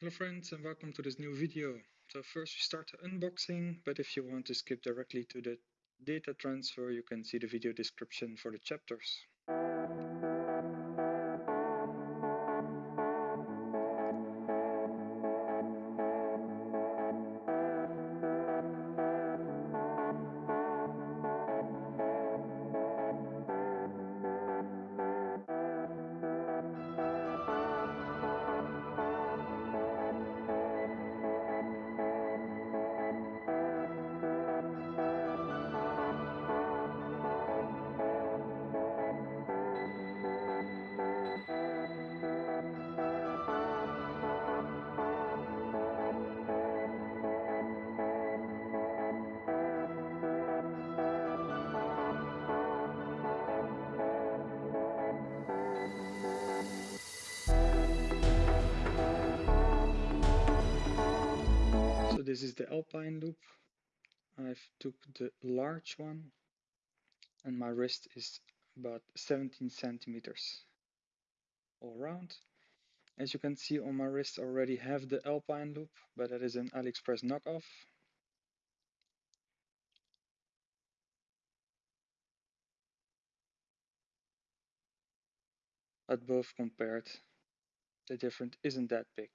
Hello friends and welcome to this new video. So first we start the unboxing, but if you want to skip directly to the data transfer you can see the video description for the chapters. This is the Alpine loop. I've took the large one and my wrist is about 17 centimeters all around. As you can see on my wrist already have the Alpine loop, but that is an AliExpress knockoff. But both compared, the difference isn't that big.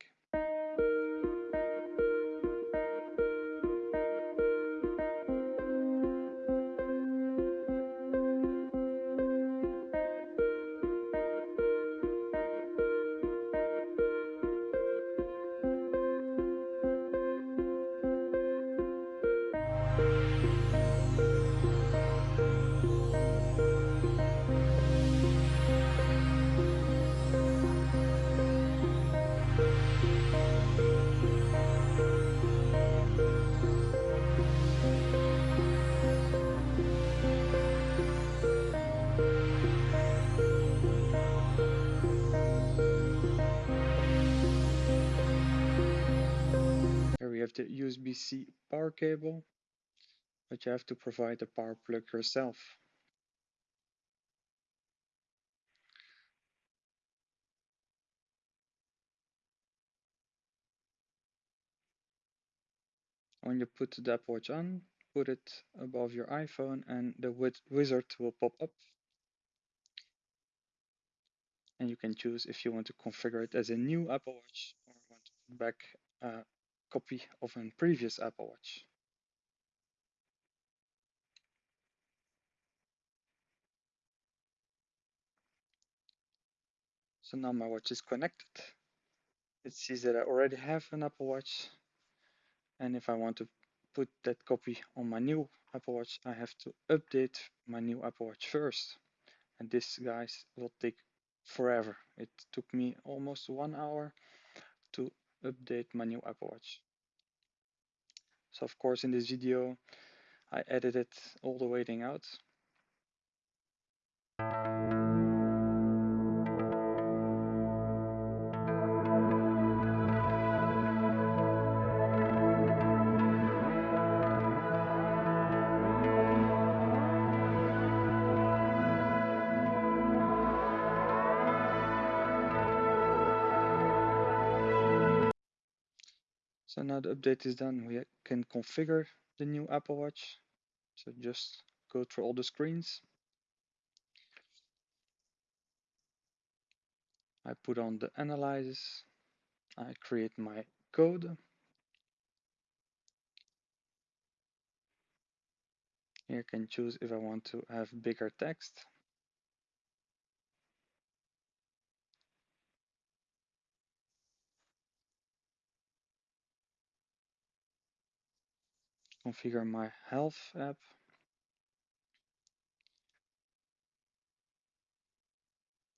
Have the USB-C power cable, but you have to provide the power plug yourself. When you put the Apple Watch on, put it above your iPhone and the wizard will pop up. And you can choose if you want to configure it as a new Apple Watch or want to back a copy of a previous Apple Watch. So now my watch is connected. It sees that I already have an Apple Watch and if I want to put that copy on my new Apple Watch I have to update my new Apple Watch first and this guys will take forever it took me almost one hour update my new Apple Watch. So of course in this video I edited all the waiting out So now the update is done, we can configure the new Apple Watch. So just go through all the screens. I put on the analysis. I create my code. Here I can choose if I want to have bigger text. Configure my health app.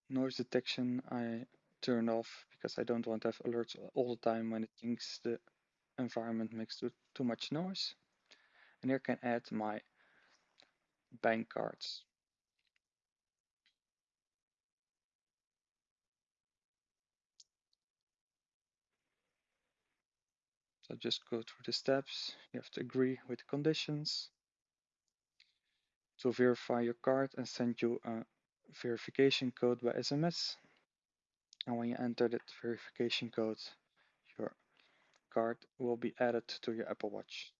Noise detection I turn off because I don't want to have alerts all the time when it thinks the environment makes too, too much noise. And here I can add my bank cards. So just go through the steps. You have to agree with the conditions to verify your card and send you a verification code by SMS. And when you enter that verification code, your card will be added to your Apple Watch.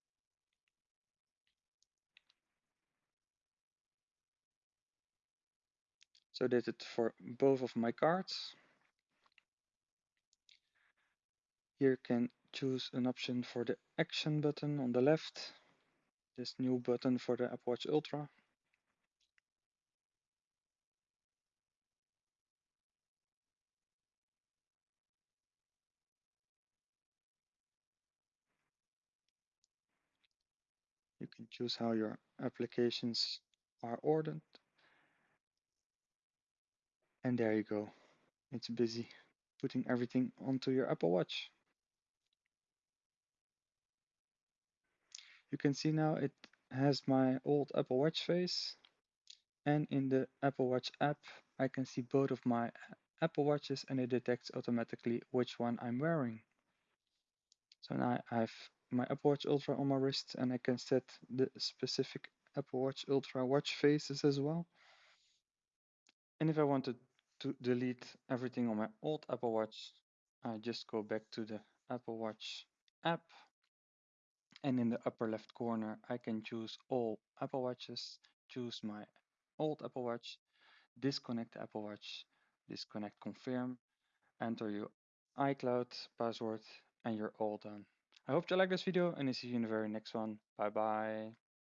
So I did it for both of my cards. Here you can choose an option for the action button on the left. This new button for the Apple Watch Ultra. You can choose how your applications are ordered. And there you go. It's busy putting everything onto your Apple Watch. You can see now it has my old Apple Watch face. And in the Apple Watch app, I can see both of my Apple Watches and it detects automatically which one I'm wearing. So now I have my Apple Watch Ultra on my wrist and I can set the specific Apple Watch Ultra watch faces as well. And if I wanted to delete everything on my old Apple Watch, I just go back to the Apple Watch app. And in the upper left corner, I can choose all Apple Watches, choose my old Apple Watch, disconnect Apple Watch, disconnect confirm, enter your iCloud password, and you're all done. I hope you like this video and I see you in the very next one. Bye bye.